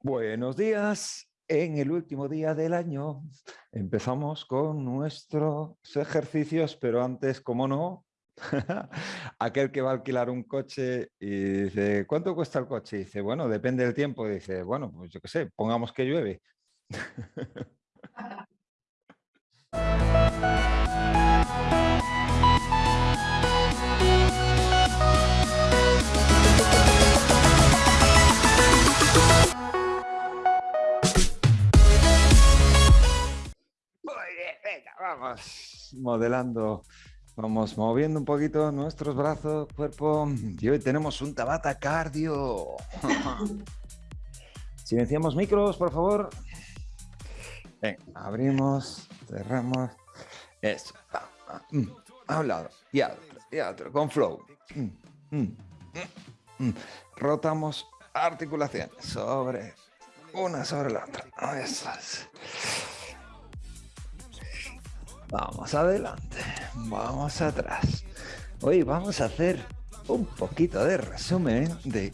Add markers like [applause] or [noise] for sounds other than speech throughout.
Buenos días. En el último día del año empezamos con nuestros ejercicios, pero antes, como no, [laughs] aquel que va a alquilar un coche y dice, ¿cuánto cuesta el coche? Y dice, bueno, depende del tiempo. Dice, bueno, pues yo qué sé, pongamos que llueve. [laughs] vamos modelando, vamos moviendo un poquito nuestros brazos, cuerpo. Y hoy tenemos un Tabata cardio. [laughs] Silenciamos micros, por favor. abrimos, cerramos. Eso. Mm, a un lado y a otro, y a otro, con flow. Mm, mm, Rotamos articulaciones sobre una sobre la otra. Eso es. Vamos adelante, vamos atrás. Hoy vamos a hacer un poquito de resumen de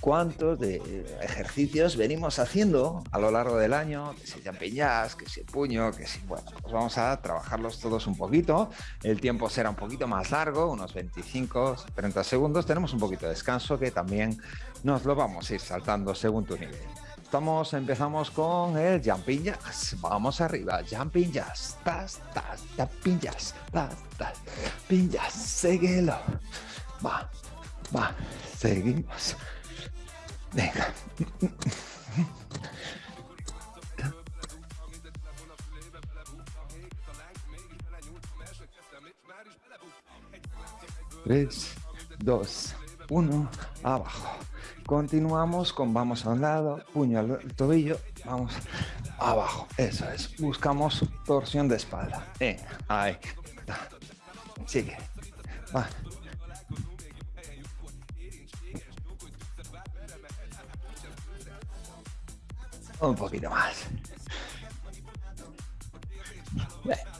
cuántos ejercicios venimos haciendo a lo largo del año, que si jazz, que si puño, que si... Bueno, pues vamos a trabajarlos todos un poquito. El tiempo será un poquito más largo, unos 25, 30 segundos. Tenemos un poquito de descanso que también nos lo vamos a ir saltando según tu nivel. Estamos, empezamos con el jumping jazz. Vamos arriba, jumping jazz. Tas, tas, jumping jazz. Tas, tas, jumping. Seguilo. Va, va. Seguimos. Venga. Tres, dos, uno, abajo. Continuamos con vamos a un lado, puño al tobillo, vamos abajo. Eso es. Buscamos torsión de espalda. ahí. Sigue. Un poquito más.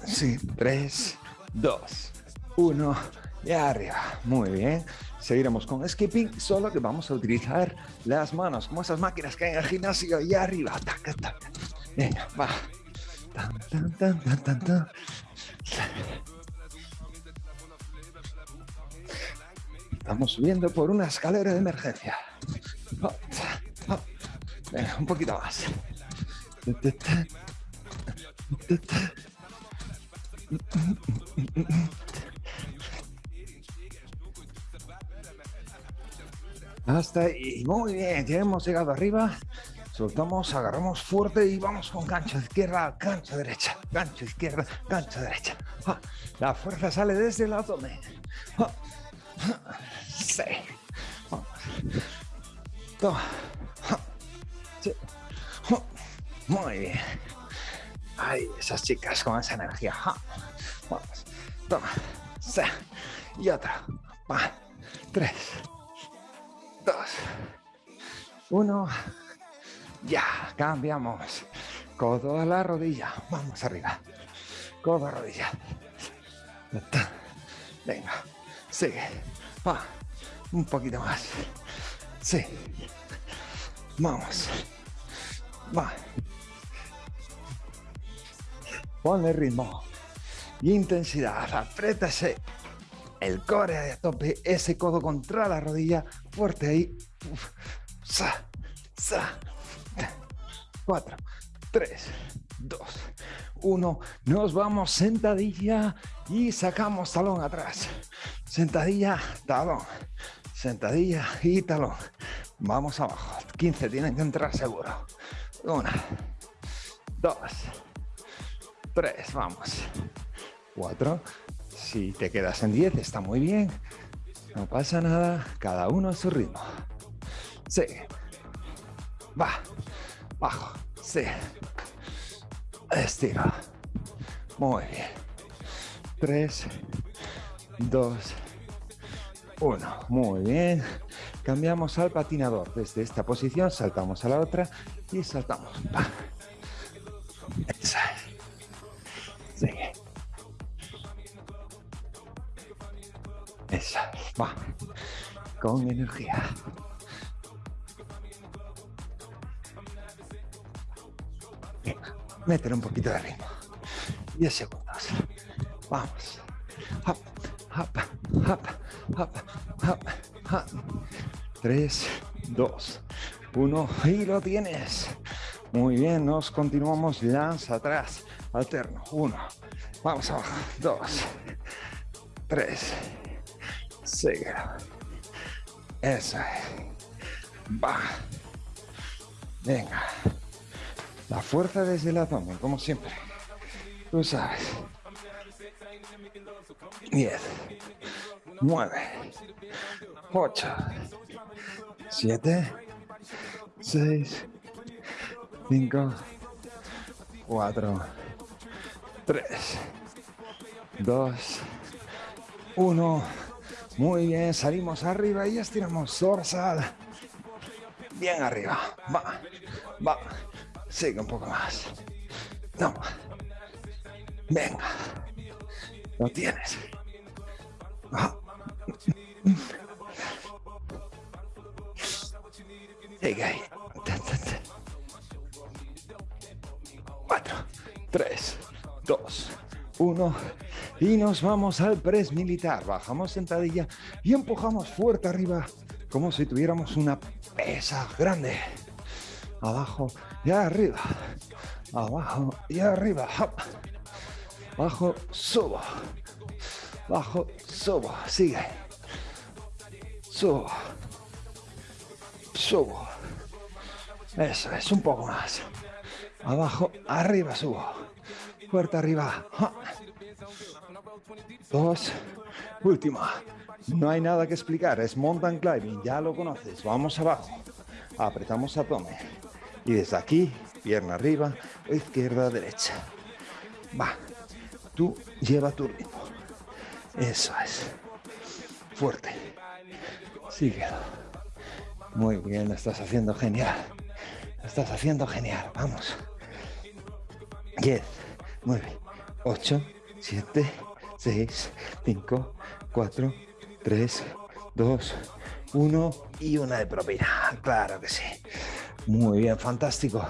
Sí, tres, dos, uno y arriba. Muy bien. Seguiremos con skipping, solo que vamos a utilizar las manos, como esas máquinas que hay en el gimnasio, y arriba. Venga, va. Estamos subiendo por una escalera de emergencia. Venga, un poquito más. Hasta ahí. Muy bien, ya hemos llegado arriba. Soltamos, agarramos fuerte y vamos con gancho izquierda, gancho derecha, gancho izquierda, gancho derecha. La fuerza sale desde el abdomen. Sí. Toma. Muy bien. Ay, esas chicas con esa energía. Vamos. Toma. Sí. Y otra. Va. Tres dos, uno, ya, cambiamos. Codo a la rodilla, vamos arriba. Codo a rodilla. Venga, sigue. Va, un poquito más. Sí. Vamos. Va. Ponle ritmo intensidad. Apriétase el core a tope, ese codo contra la rodilla, fuerte ahí. Sa, sa. 4, 3, 2, 1. Nos vamos sentadilla y sacamos talón atrás. Sentadilla, talón. Sentadilla y talón. Vamos abajo. 15 tienen que entrar seguro. 1, 2, 3, vamos. 4, si te quedas en 10 está muy bien. No pasa nada, cada uno a su ritmo. Sí. Va. Bajo. Sí. Estira. Muy bien. 3, 2, 1. Muy bien. Cambiamos al patinador. Desde esta posición saltamos a la otra y saltamos. Va. Sigue. Esa, va, con energía. Métele un poquito de ritmo. 10 segundos. Vamos. Hop, hop, hop, hop, hop, hop. 3, 2, 1 y lo tienes. Muy bien, nos continuamos. Lanza atrás, alterno. 1, vamos abajo. 2, 3, sigue. Eso es. Va. Venga. La fuerza desde el abdomen, como siempre. Tú sabes. 10, 9, 8, 7, 6, 5, 4, 3, 2, 1. Muy bien, salimos arriba y estiramos dorsal. Bien arriba. Va, va. Sigue un poco más. Toma. Venga. Lo tienes. Sigue ahí. 4, 3, 2, 1. Y nos vamos al press militar. Bajamos sentadilla y empujamos fuerte arriba como si tuviéramos una pesa grande. Abajo y arriba. Abajo y arriba. Bajo, subo. Bajo, subo. Sigue. Subo. Subo. Eso es, un poco más. Abajo, arriba, subo. Fuerte arriba. Dos. Última. No hay nada que explicar. Es mountain climbing. Ya lo conoces. Vamos abajo. Apretamos abdomen. Y desde aquí, pierna arriba, izquierda, derecha. Va. Tú lleva tu ritmo. Eso es. Fuerte. Sigue. Muy bien, lo estás haciendo genial. Lo estás haciendo genial. Vamos. 10, 9, 8, 7, 6, 5, 4, 3, 2, 1 y una de propina. Claro que sí. Muy bien, fantástico.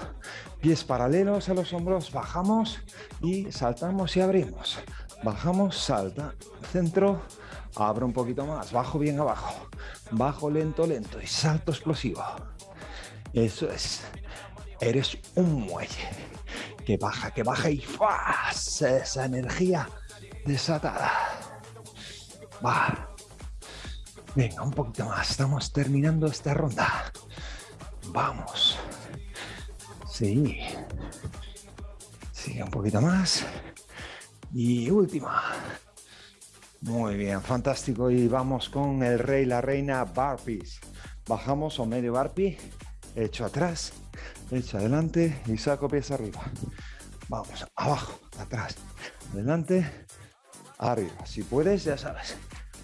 Pies paralelos a los hombros, bajamos y saltamos y abrimos. Bajamos, salta, centro, abro un poquito más, bajo bien abajo, bajo lento, lento y salto explosivo. Eso es. Eres un muelle que baja, que baja y ¡fas! esa energía desatada. Va. Venga, un poquito más. Estamos terminando esta ronda. Vamos. Sí. Sigue un poquito más. Y última. Muy bien, fantástico. Y vamos con el rey, la reina, barpees. Bajamos o medio barpee. Hecho atrás, hecho adelante y saco pies arriba. Vamos, abajo, atrás, adelante, arriba. Si puedes, ya sabes.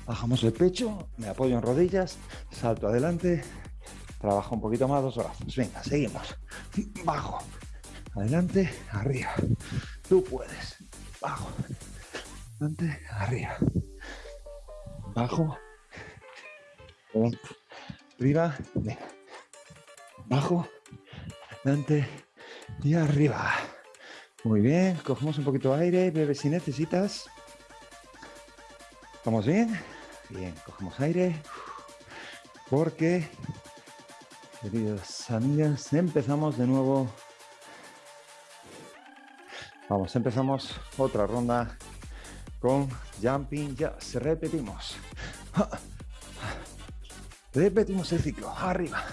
Bajamos el pecho, me apoyo en rodillas, salto adelante, Trabaja un poquito más los brazos. Venga, seguimos. Bajo. Adelante, arriba. Tú puedes. Bajo. Adelante, arriba. Bajo. Arriba. Venga. Bajo. Adelante y arriba. Muy bien. Cogemos un poquito de aire. Bebe si necesitas. ¿Estamos bien? Bien, cogemos aire. Porque Queridos amigas, empezamos de nuevo. Vamos, empezamos otra ronda con jumping jazz. Repetimos. [laughs] Repetimos el ciclo. Arriba.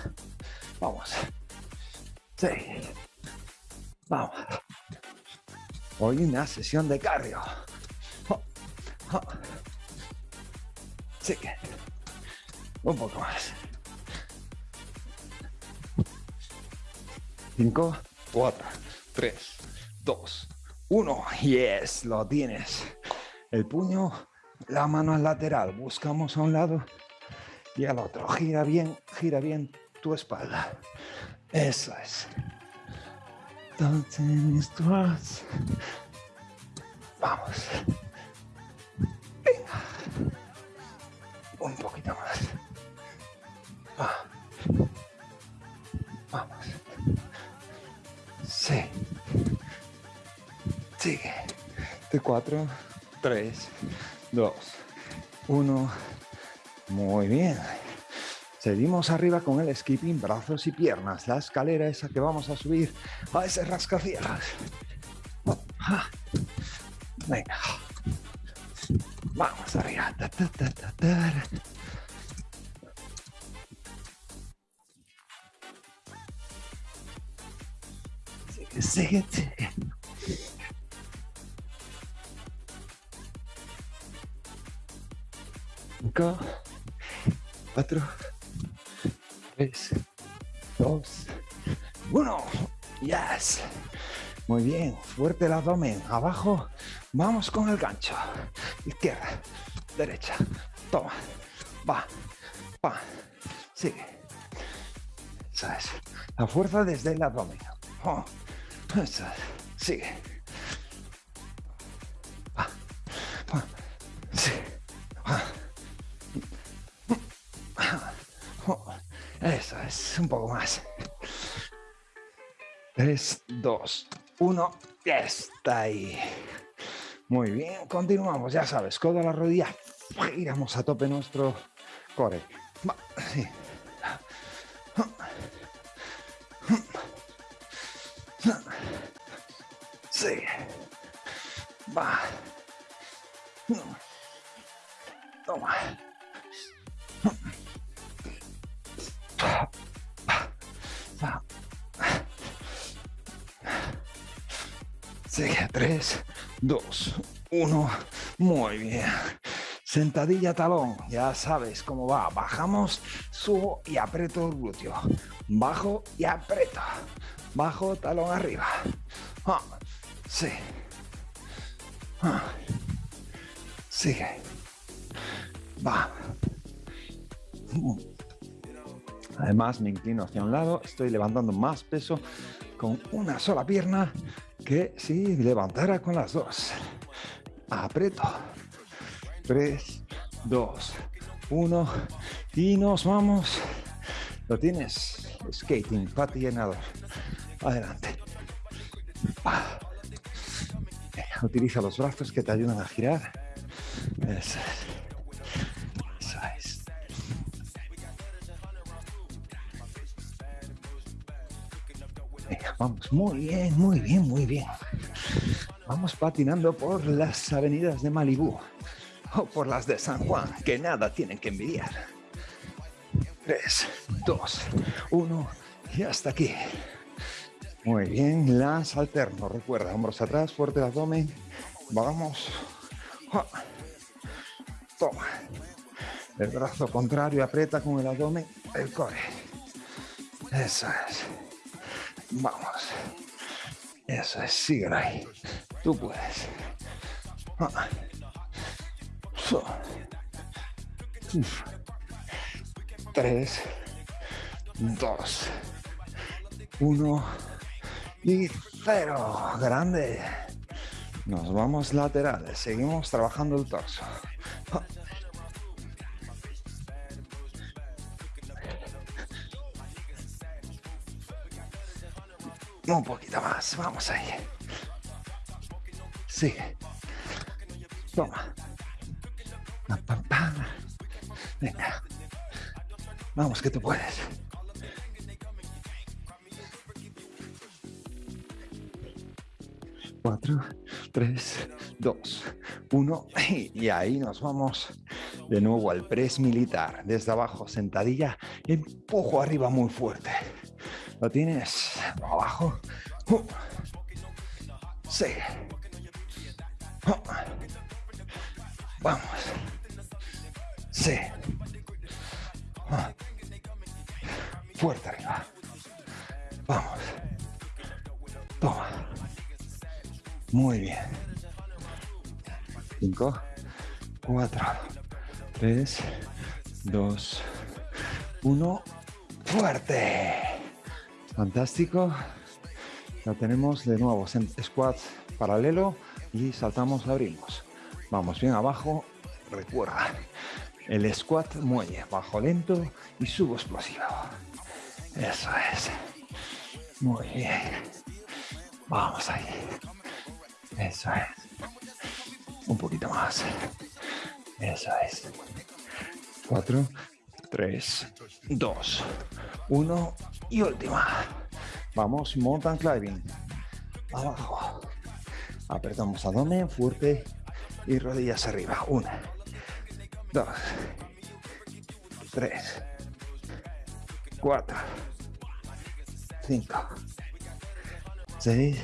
Vamos. Sí. Vamos. Hoy una sesión de cardio. Un poco más. 5, 4, 3, 2, 1. Yes, lo tienes. El puño, la mano al lateral. Buscamos a un lado y al otro. Gira bien, gira bien tu espalda. Eso es. Vamos. De 4, 3, 2, 1. Muy bien. Seguimos arriba con el skipping, brazos y piernas. La escalera esa que vamos a subir a ese rascacielos. Venga. Vamos arriba. Sigue, sigue, sigue. Cinco, cuatro, 3, 2, 1. Yes. Muy bien, fuerte el abdomen. Abajo, vamos con el gancho. Izquierda, derecha. Toma. Va. Va. Sigue. Esa es. La fuerza desde el abdomen. Oh. Esa es. Sigue. 3, 2, 1, ya está ahí. Muy bien, continuamos, ya sabes, codo a la rodilla, giramos a tope nuestro core. Va, sí. Sí. Va. Toma. 3, 2, 1. Muy bien. Sentadilla talón, ya sabes cómo va. Bajamos, subo y aprieto el glúteo. Bajo y aprieto. Bajo, talón arriba. Ah, sí. Ah. Sigue. Va. Además, me inclino hacia un lado, estoy levantando más peso con una sola pierna que si levantara con las dos. Aprieto. 3, 2, 1 y nos vamos. Lo tienes. Skating, pati llenador. Adelante. Utiliza los brazos que te ayudan a girar. Vamos, muy bien, muy bien, muy bien. Vamos patinando por las avenidas de Malibú o por las de San Juan, que nada tienen que envidiar. 3, 2, 1 y hasta aquí. Muy bien, las alterno. Recuerda, hombros atrás, fuerte el abdomen. Vamos. Toma. El brazo contrario aprieta con el abdomen el core. Eso es. Vamos. Eso es, sigue ahí. Tú puedes. Tres, dos, uno y cero. Grande. Nos vamos laterales. Seguimos trabajando el torso. Un poquito más, vamos ahí. Sigue. Toma. Venga. Vamos, que tú puedes. Cuatro, tres, dos, uno. Y ahí nos vamos de nuevo al press militar. Desde abajo, sentadilla. Empujo arriba muy fuerte. Lo tienes Sí. Vamos. Sí. Fuerte arriba. Vamos. Toma. Muy bien. Cinco, cuatro, tres, dos, uno. Fuerte. Fantástico. La tenemos de nuevo, squat paralelo y saltamos, abrimos. Vamos bien abajo, recuerda. El squat muelle, bajo lento y subo explosivo. Eso es. Muy bien. Vamos ahí. Eso es. Un poquito más. Eso es. Cuatro, tres, dos, uno y última. Vamos, mountain climbing. Abajo. Apretamos abdomen fuerte. Y rodillas arriba. Una, dos, tres, cuatro, cinco, seis,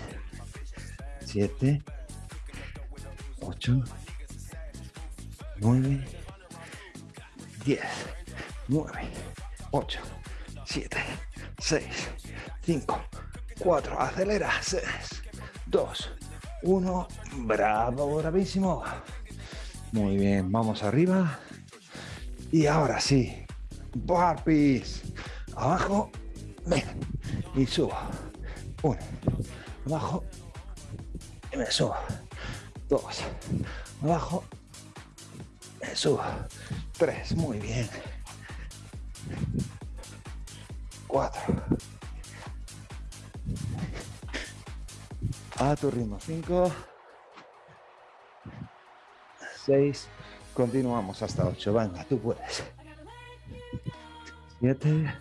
siete, ocho, nueve, diez, nueve, ocho, siete, seis, cinco, cuatro. Acelera. Seis, dos, uno. Bravo, bravísimo. Muy bien, vamos arriba. Y ahora sí, burpees. Abajo, ven. Y subo. Uno. Abajo. Y me subo. Dos. Abajo. Me subo. Tres. Muy bien. A tu ritmo. Cinco. Seis. Continuamos hasta 8. Venga, tú puedes. 7.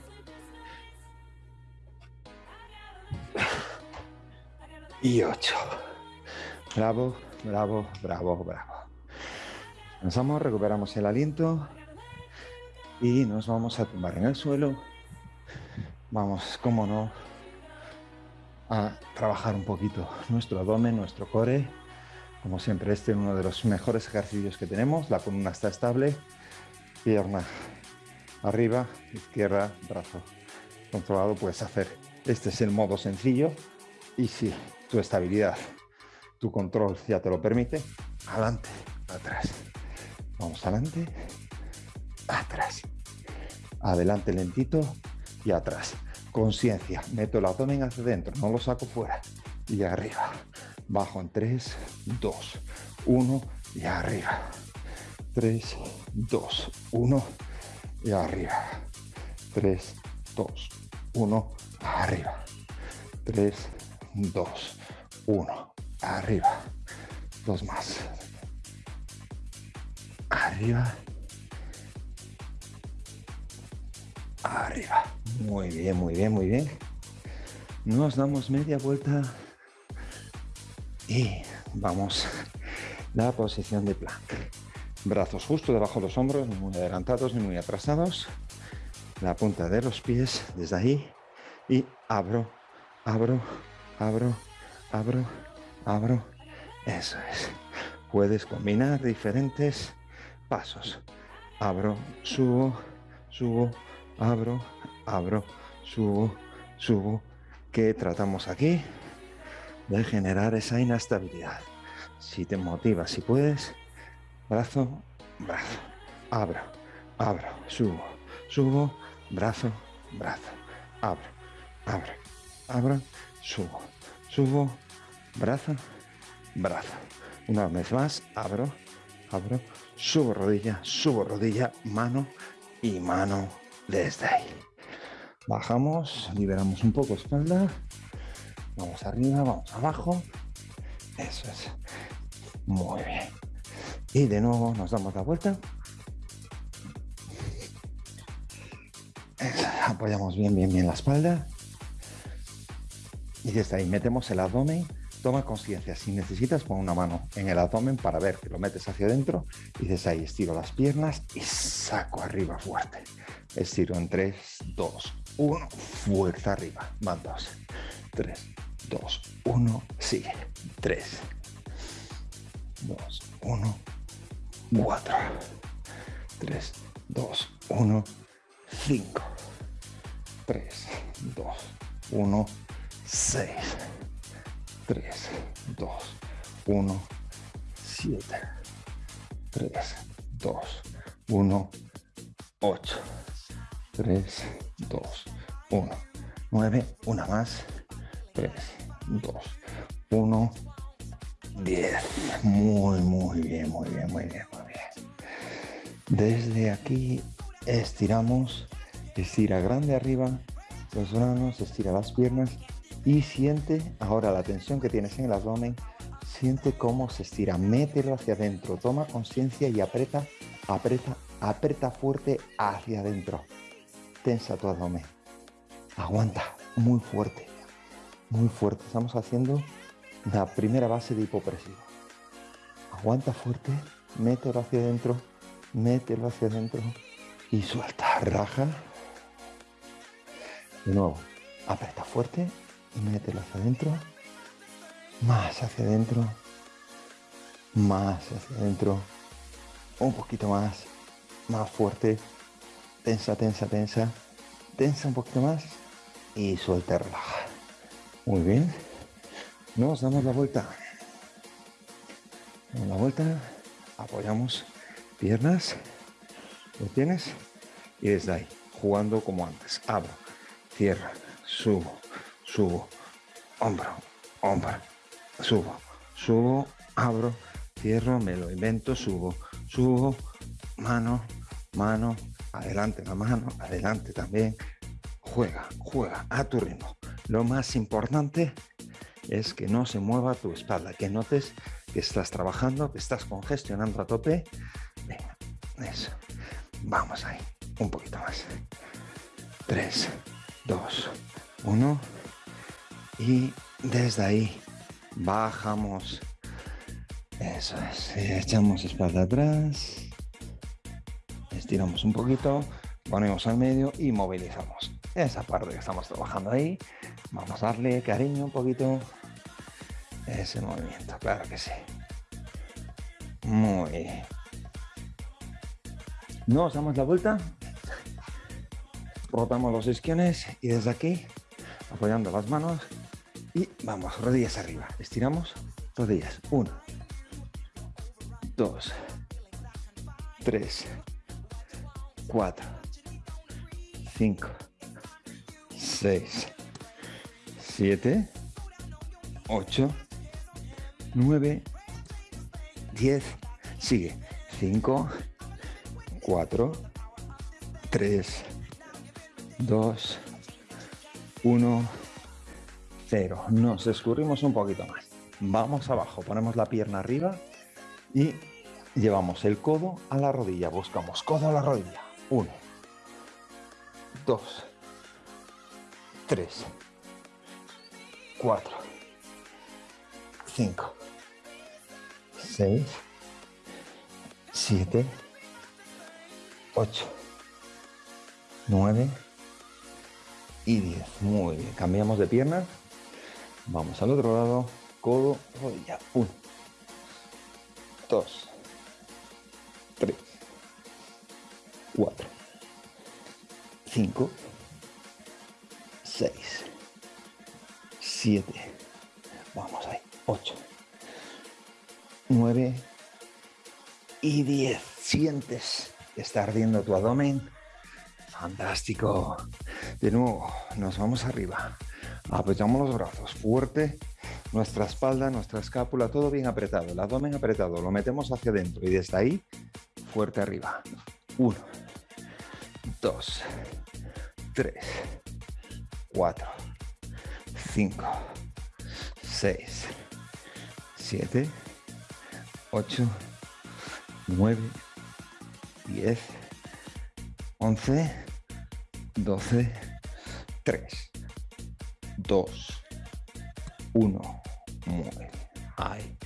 Y 8. Bravo, bravo, bravo, bravo. Descansamos, recuperamos el aliento y nos vamos a tumbar en el suelo. Vamos, como no, a trabajar un poquito nuestro abdomen, nuestro core como siempre, este es uno de los mejores ejercicios que tenemos. La columna está estable, pierna arriba, izquierda, brazo controlado puedes hacer. Este es el modo sencillo y si tu estabilidad, tu control ya te lo permite, adelante, atrás. Vamos adelante, atrás. Adelante lentito y atrás. Conciencia, meto el abdomen hacia adentro, no lo saco fuera. Y arriba, bajo en 3, 2, 1 y arriba. 3, 2, 1 y arriba. 3, 2, 1, arriba. 3, 2, 1, arriba. Dos más. Arriba. Arriba. Muy bien, muy bien, muy bien. Nos damos media vuelta y vamos la posición de plank. Brazos justo debajo de los hombros, muy adelantados ni muy atrasados. La punta de los pies desde ahí y abro, abro, abro, abro, abro. Eso es. Puedes combinar diferentes pasos. Abro, subo, subo, abro, abro, subo, subo. ¿Qué tratamos aquí? de generar esa inestabilidad. Si te motivas, si puedes, brazo, brazo, abro, abro, subo, subo, brazo, brazo, abro, abro, abro, subo, subo, brazo, brazo. Una vez más, abro, abro, subo rodilla, subo rodilla, mano y mano desde ahí. Bajamos, liberamos un poco espalda Vamos arriba, vamos abajo. Eso es. Muy bien. Y de nuevo nos damos la vuelta. Apoyamos bien, bien, bien la espalda. Y desde ahí metemos el abdomen. Toma conciencia. Si necesitas, pon una mano en el abdomen para ver que lo metes hacia adentro. Y desde ahí estiro las piernas y saco arriba fuerte. Estiro en 3, 2, 1. Fuerza arriba. Van 2, 3, 2, 1, sigue. 3, 2, 1, 4, 3, 2, 1, 5, 3, 2, 1, 6, 3, 2, 1, 7, 3, 2, 1, 8, 3, 2, 1, 9, una más, 3, 2, 1, 10. Muy, muy bien, muy bien, muy bien, muy bien. Desde aquí estiramos, estira grande arriba, los brazos, estira las piernas y siente ahora la tensión que tienes en el abdomen, Siente cómo se estira, mételo hacia adentro, toma conciencia y aprieta, aprieta, aprieta fuerte hacia adentro. Tensa tu abdomen. Aguanta muy fuerte, muy fuerte. Estamos haciendo la primera base de hipopresivo. Aguanta fuerte, mételo hacia adentro, mételo hacia adentro y suelta, raja. De nuevo, aprieta fuerte y mételo hacia adentro más hacia adentro, más hacia adentro, un poquito más, más fuerte, tensa, tensa, tensa, tensa un poquito más y suelta, relaja. Muy bien, nos damos la vuelta. Damos la vuelta, apoyamos piernas, lo tienes y desde ahí, jugando como antes. Abro, cierro, subo, subo, hombro, hombro subo, subo, abro, cierro, me lo invento, subo, subo, mano, mano, adelante la mano, adelante también. Juega, juega a tu ritmo. Lo más importante es que no se mueva tu espalda, que notes que estás trabajando, que estás congestionando a tope. Venga, eso. Vamos ahí, un poquito más. 3, 2, 1. Y desde ahí bajamos. Eso es, echamos espalda atrás, estiramos un poquito, ponemos al medio y movilizamos. Esa parte que estamos trabajando ahí, vamos a darle cariño un poquito. Ese movimiento, claro que sí. Muy. Nos damos la vuelta, rotamos los isquiones y desde aquí, apoyando las manos, y vamos, rodillas arriba. Estiramos, rodillas. Uno, dos, tres, cuatro, cinco, seis, siete, ocho, nueve, diez. Sigue. Cinco, cuatro, tres, dos, uno cero. Nos escurrimos un poquito más. Vamos abajo, ponemos la pierna arriba y llevamos el codo a la rodilla. Buscamos codo a la rodilla. Uno, dos, tres, cuatro, cinco, seis, siete, ocho, nueve. Y diez. Muy bien. Cambiamos de pierna. Vamos al otro lado, codo, rodilla. Uno, dos, tres, cuatro, cinco, seis, siete, vamos ahí, ocho, nueve y diez. Sientes que está ardiendo tu abdomen. Fantástico. De nuevo, nos vamos arriba. Apoyamos los brazos fuerte, nuestra espalda, nuestra escápula, todo bien apretado, el abdomen apretado, lo metemos hacia adentro y desde ahí, fuerte arriba. Uno, dos, tres, cuatro, cinco, seis, siete, ocho, nueve, diez, once, doce, tres. 2, 1. Muy. Ahí.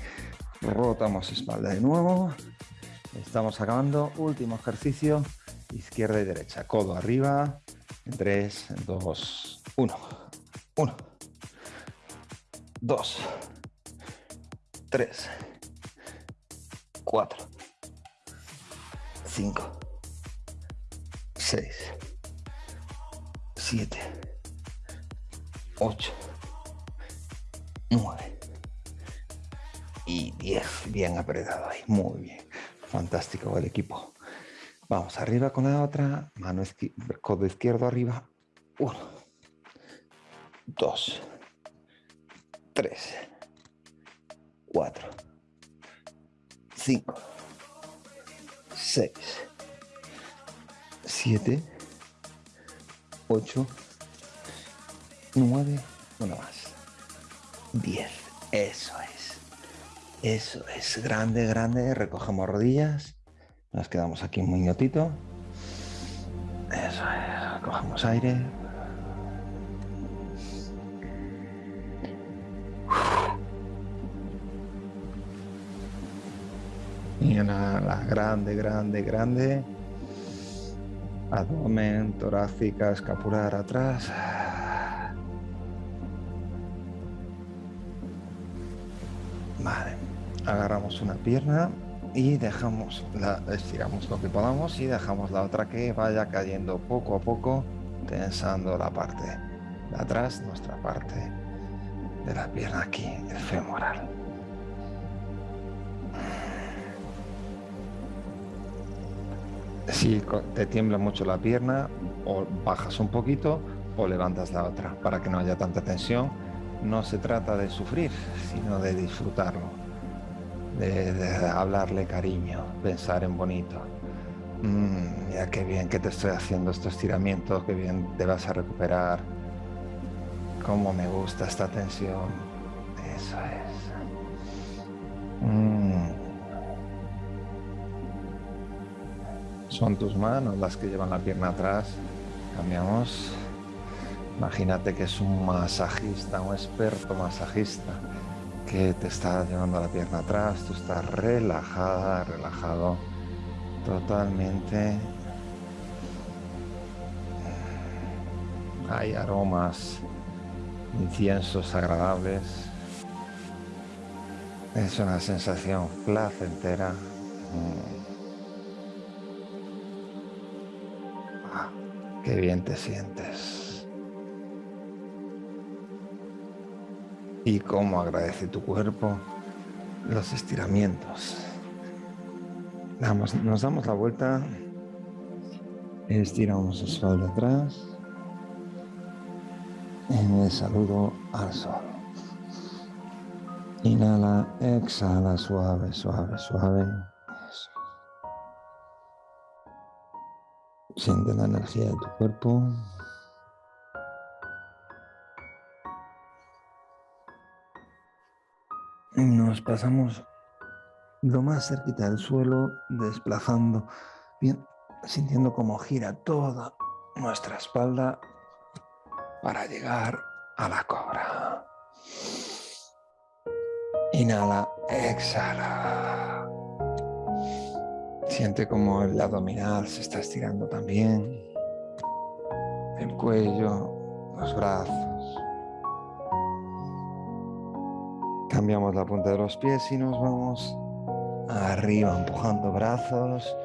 Rotamos espalda de nuevo. Estamos acabando. Último ejercicio. Izquierda y derecha. Codo arriba. 3, 2, 1. 1. 2. 3. 4. 5. 6. 7. 8, 9 y 10. Bien apretado ahí, muy bien. Fantástico el equipo. Vamos arriba con la otra, mano codo izquierdo arriba. 1, 2, 3, 4, 5, 6, 7, 8, 9, una más. 10. Eso es. Eso es, grande, grande. Recogemos rodillas. Nos quedamos aquí un minutito. Eso es, cogemos aire. Y una, la grande, grande, grande. Abdomen, torácica, escapular atrás. Vale, agarramos una pierna y dejamos, la, estiramos lo que podamos y dejamos la otra que vaya cayendo poco a poco, tensando la parte de atrás, nuestra parte de la pierna aquí, el femoral. Si te tiembla mucho la pierna, o bajas un poquito o levantas la otra para que no haya tanta tensión. No se trata de sufrir, sino de disfrutarlo, de, hablarle cariño, pensar en bonito. Mm, mira qué bien que te estoy haciendo estos estiramientos, qué bien te vas a recuperar. Cómo me gusta esta tensión. Eso es. Mm. Son tus manos las que llevan la pierna atrás. Cambiamos. Imagínate que es un masajista, un experto masajista que te está llevando la pierna atrás. Tú estás relajada, relajado totalmente. Hay aromas, inciensos agradables. Es una sensación placentera. Mm. Qué bien te sientes. Y cómo agradece tu cuerpo los estiramientos. nos damos la vuelta. Estiramos el espalda atrás. Y me saludo al sol. Inhala, exhala, suave, suave, suave. Siente la energía de tu cuerpo. Pasamos lo más cerquita del suelo, desplazando, bien, sintiendo cómo gira toda nuestra espalda para llegar a la cobra. Inhala, exhala. Siente como el abdominal se está estirando también. El cuello, los brazos. Cambiamos la punta de los pies y nos vamos arriba empujando brazos.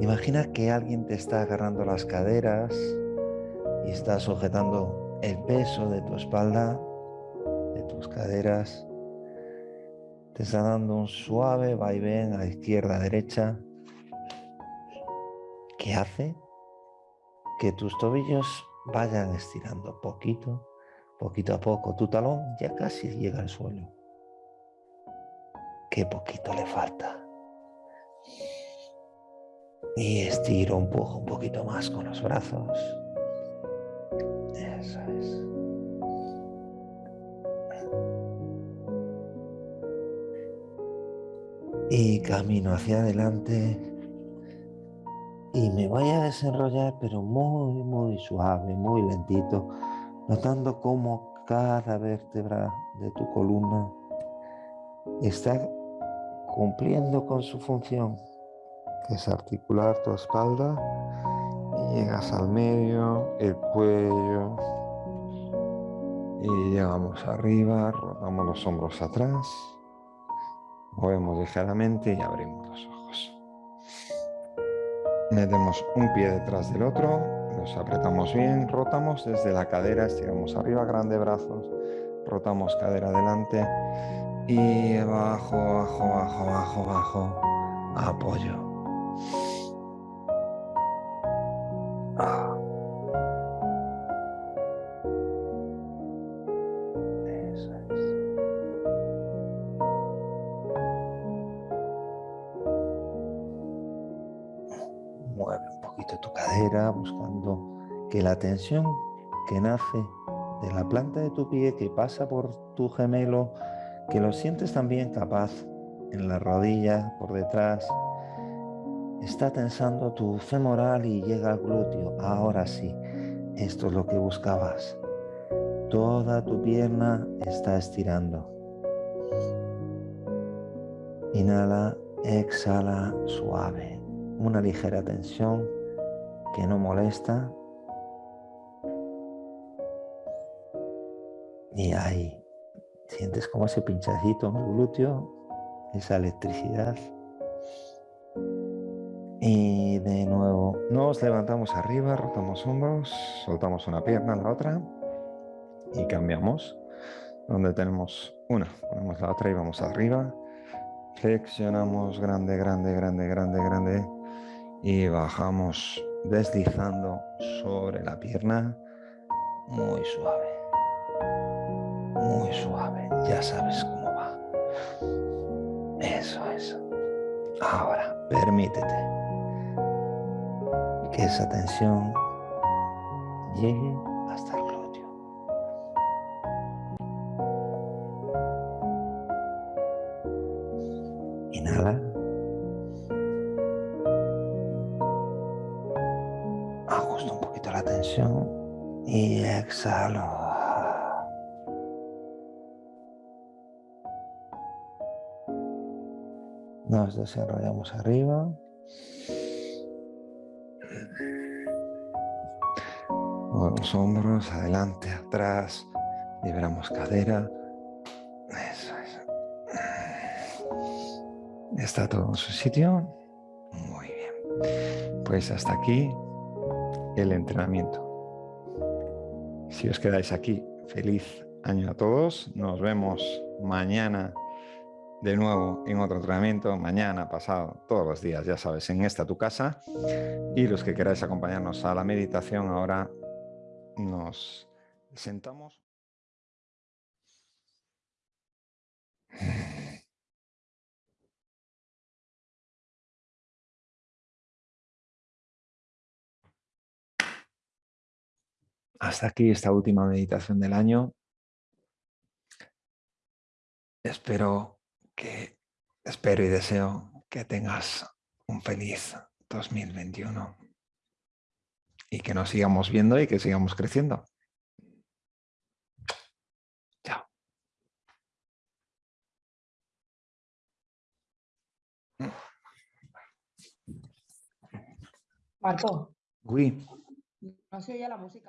Imagina que alguien te está agarrando las caderas y está sujetando el peso de tu espalda, de tus caderas. Te está dando un suave vaivén a izquierda, a derecha que hace que tus tobillos vayan estirando poquito, poquito a poco. Tu talón ya casi llega al suelo. Qué poquito le falta. Y estiro un poco, un poquito más con los brazos. Eso es. Y camino hacia adelante y me voy a desenrollar, pero muy, muy suave, muy lentito, notando cómo cada vértebra de tu columna está cumpliendo con su función, que es articular tu espalda y llegas al medio, el cuello y llegamos arriba, rotamos los hombros atrás, movemos ligeramente y abrimos los ojos. Metemos un pie detrás del otro, los apretamos bien, rotamos desde la cadera, estiramos arriba, grande brazos, rotamos cadera adelante y abajo, abajo, abajo, abajo, abajo, apoyo. buscando que la tensión que nace de la planta de tu pie, que pasa por tu gemelo, que lo sientes también capaz en la rodilla, por detrás. Está tensando tu femoral y llega al glúteo. Ahora sí, esto es lo que buscabas. Toda tu pierna está estirando. Inhala, exhala suave. Una ligera tensión que no molesta. Y ahí sientes como ese pinchacito en el glúteo, esa electricidad. Y de nuevo nos levantamos arriba, rotamos hombros, soltamos una pierna, la otra y cambiamos. Donde tenemos una, ponemos la otra y vamos arriba. Flexionamos grande, grande, grande, grande, grande y bajamos deslizando sobre la pierna muy suave. Muy suave, ya sabes cómo va. Eso es. Ahora, permítete que esa tensión llegue Nos desarrollamos arriba. Movemos hombros, adelante, atrás. Liberamos cadera. Eso es. ¿Está todo en su sitio? Muy bien. Pues hasta aquí el entrenamiento. Si os quedáis aquí, feliz año a todos. Nos vemos mañana de nuevo en otro entrenamiento, mañana, pasado, todos los días, ya sabes, en esta tu casa. Y los que queráis acompañarnos a la meditación, ahora nos sentamos. Hasta aquí esta última meditación del año. Espero que espero y deseo que tengas un feliz 2021 y que nos sigamos viendo y que sigamos creciendo. Chao. Marco. Uy. No se oye la música.